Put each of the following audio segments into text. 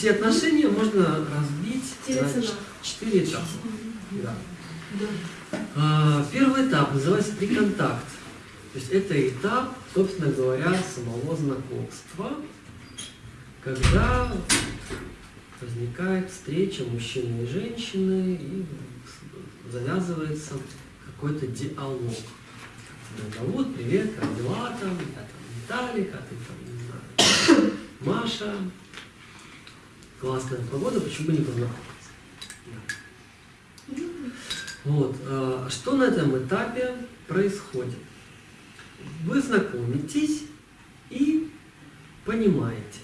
все отношения можно разбить на четыре этапа. Да. А, Первый этап называется приконтакт. То есть это этап, собственно говоря, самого знакомства, когда возникает встреча мужчины и женщины и завязывается какой-то диалог. Зовут, привет, как дела там, я там Виталик, а ты там, не знаю, Маша. Классная погода, почему бы не познакомиться? Вот. а, Что на этом этапе происходит? Вы знакомитесь и понимаете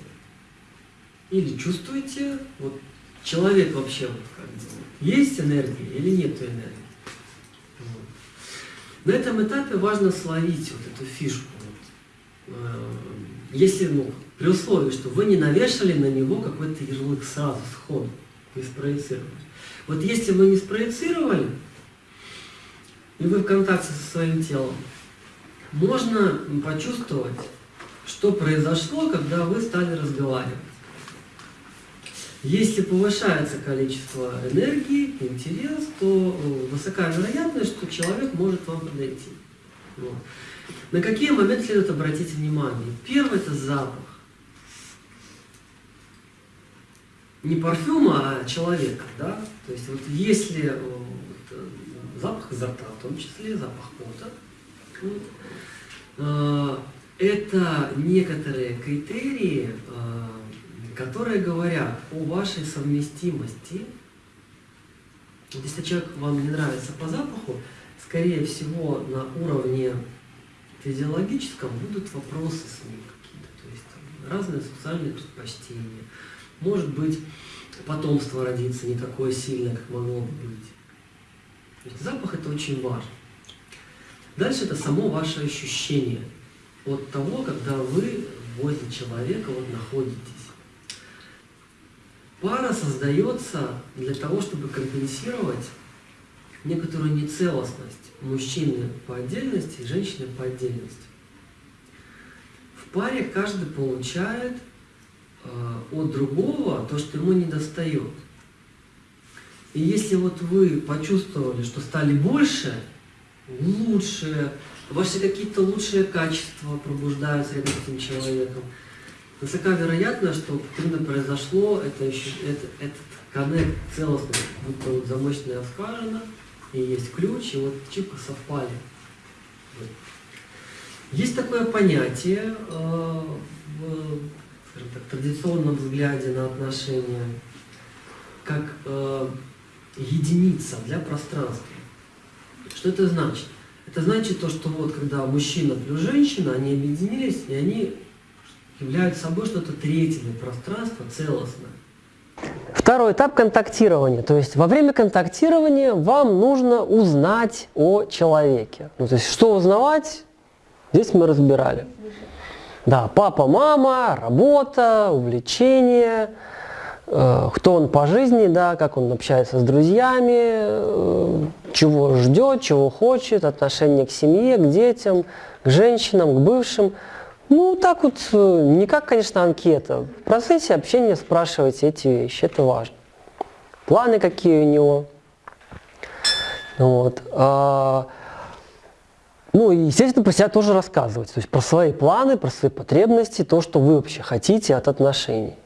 или чувствуете, вот человек вообще вот как бы, есть энергия или нет энергии. Вот. На этом этапе важно словить вот эту фишку. Вот. Если, ну, при условии, что вы не навешали на него какой-то ярлык сразу, сходу, не спроецировали. Вот если вы не спроецировали, и вы в контакте со своим телом, можно почувствовать, что произошло, когда вы стали разговаривать. Если повышается количество энергии, интерес, то э, высока вероятность, что человек может вам подойти. Вот. На какие моменты следует обратить внимание? Первый – это запах. Не парфюма, а человека, да? То есть вот если э, вот, э, запах изо рта, в том числе запах пота, вот, э, это некоторые критерии, э, которые говорят о вашей совместимости. Если человек вам не нравится по запаху, скорее всего на уровне физиологическом будут вопросы с ним какие-то, то есть там, разные сексуальные предпочтения. Может быть, потомство родится не такое сильное, как могло бы быть. То есть запах это очень важно. Дальше это само ваше ощущение от того, когда вы возле человека вот находитесь. Пара создается для того, чтобы компенсировать некоторую нецелостность мужчины по отдельности и женщины по отдельности. В паре каждый получает э, от другого то, что ему не достает. И если вот вы почувствовали, что стали больше, лучше, ваши какие-то лучшие качества пробуждаются рядом с этим человеком, высока вероятность, что именно произошло это еще, это, этот коннект целостный, будто вот замочная скважина, и есть ключ, и вот чипы совпали. Есть такое понятие э, в так, традиционном взгляде на отношения, как э, единица для пространства. Что это значит? Это значит то, что вот когда мужчина плюс женщина, они объединились, и они являются собой что-то третье для пространства, целостное. Второй этап контактирования. То есть во время контактирования вам нужно узнать о человеке. Ну, то есть что узнавать, здесь мы разбирали. Да, папа, мама, работа, увлечения, э, кто он по жизни, да, как он общается с друзьями, э, чего ждет, чего хочет, отношение к семье, к детям, к женщинам, к бывшим. Ну, так вот, э, не как, конечно, анкета. В процессе общения спрашивайте эти вещи, это важно. Планы какие у него. Вот. А, ну и, естественно, про себя тоже рассказывать. То есть про свои планы, про свои потребности, то, что вы вообще хотите от отношений.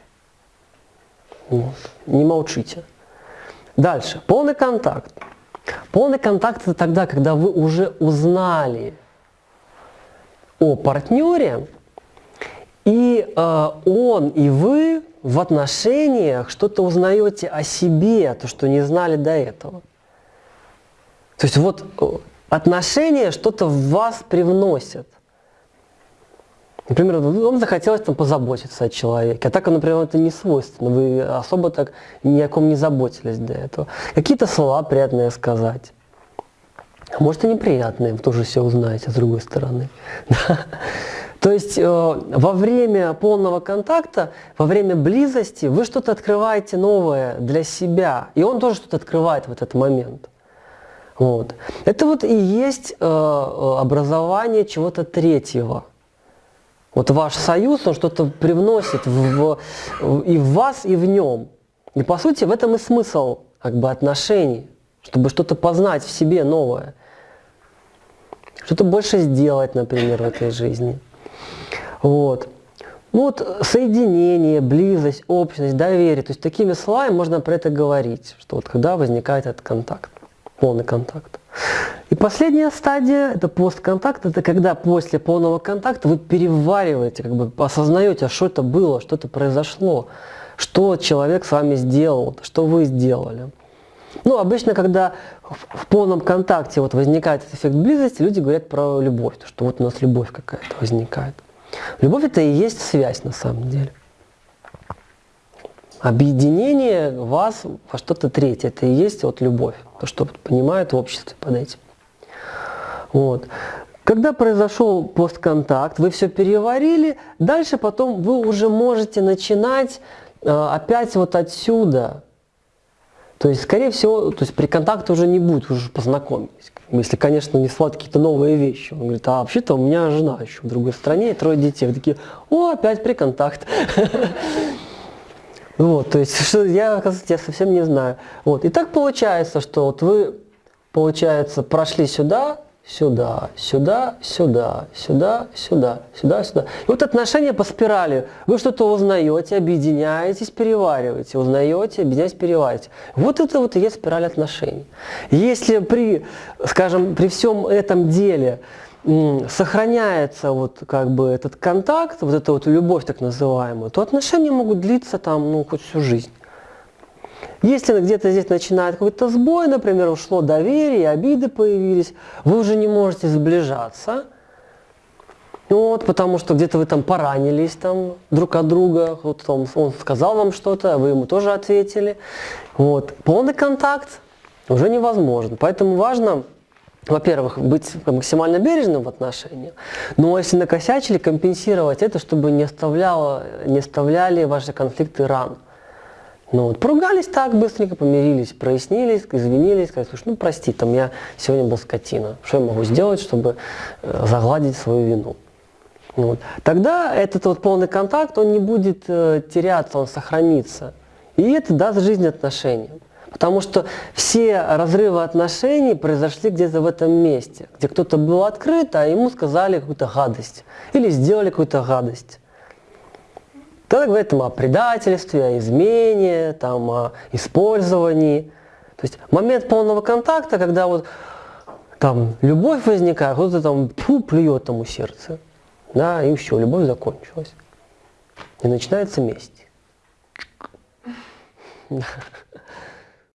Вот. Не молчите. Дальше. Полный контакт. Полный контакт это тогда, когда вы уже узнали о партнере, и э, он и вы в отношениях что-то узнаете о себе, то, что не знали до этого. То есть вот э, отношения что-то в вас привносят. Например, вам захотелось там позаботиться о человеке, а так, например, это не свойственно, вы особо так ни о ком не заботились до этого. Какие-то слова приятные сказать. А Может и неприятные, вы тоже все узнаете с другой стороны. То есть э, во время полного контакта, во время близости вы что-то открываете новое для себя, и он тоже что-то открывает в этот момент. Вот. Это вот и есть э, образование чего-то третьего. Вот ваш союз, он что-то привносит в, в, и в вас, и в нем. И по сути в этом и смысл как бы отношений, чтобы что-то познать в себе новое. Что-то больше сделать, например, в этой жизни. Вот. Ну вот соединение, близость, общность, доверие. То есть такими словами можно про это говорить, что вот когда возникает этот контакт, полный контакт. И последняя стадия, это постконтакт, это когда после полного контакта вы перевариваете, как бы осознаете, а что это было, что это произошло, что человек с вами сделал, что вы сделали. Ну, обычно, когда в полном контакте вот возникает этот эффект близости, люди говорят про любовь, что вот у нас любовь какая-то возникает. Любовь это и есть связь на самом деле. Объединение вас во что-то третье, это и есть вот любовь, то, что понимают в обществе под этим. Вот. Когда произошел постконтакт, вы все переварили, дальше потом вы уже можете начинать э, опять вот отсюда. То есть, скорее всего, то есть при контакте уже не будет, уже познакомились. Если, конечно, не слать какие-то новые вещи. Он говорит, а вообще-то у меня жена еще в другой стране, трое детей. Вы такие, о, опять при контакт. Вот, то есть, что я, оказывается, я совсем не знаю. Вот, и так получается, что вот вы, получается, прошли сюда, сюда, сюда, сюда, сюда, сюда, сюда, сюда. И вот отношения по спирали. Вы что-то узнаете, объединяетесь, перевариваете, узнаете, объединяетесь, перевариваете. Вот это вот и есть спираль отношений. Если при, скажем, при всем этом деле сохраняется вот как бы этот контакт, вот эта вот любовь так называемая, то отношения могут длиться там, ну, хоть всю жизнь. Если где-то здесь начинает какой-то сбой, например, ушло доверие, обиды появились, вы уже не можете сближаться, вот, потому что где-то вы там поранились там друг от друга, вот он, он сказал вам что-то, а вы ему тоже ответили. Вот. Полный контакт уже невозможен. Поэтому важно, во-первых, быть максимально бережным в отношениях, но если накосячили, компенсировать это, чтобы не, оставляло, не оставляли ваши конфликты ран. Ну вот, поругались так быстренько, помирились, прояснились, извинились, сказали, слушай, ну прости, там я сегодня был скотина, что я могу сделать, чтобы э, загладить свою вину. Вот. Тогда этот вот полный контакт, он не будет э, теряться, он сохранится. И это даст жизнь отношениям. Потому что все разрывы отношений произошли где-то в этом месте, где кто-то был открыт, а ему сказали какую-то гадость или сделали какую-то гадость. Тогда говорят там, о предательстве, о измене, там, о использовании. То есть момент полного контакта, когда вот там любовь возникает, кто-то там фу, плюет тому сердце. Да, и все, любовь закончилась. И начинается месть.